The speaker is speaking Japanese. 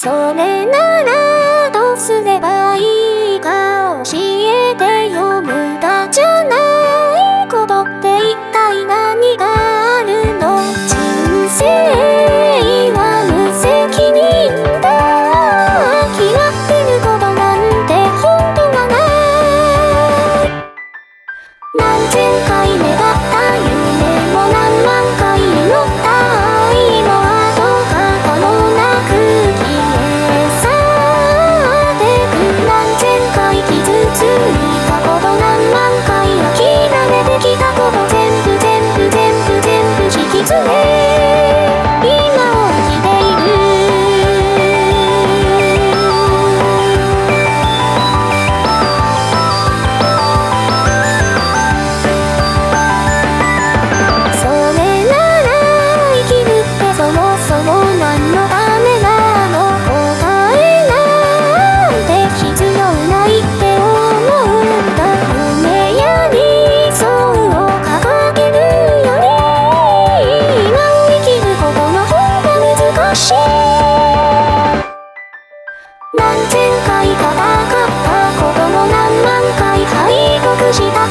それなら何千回戦なかった。ことも何万回。敗北した。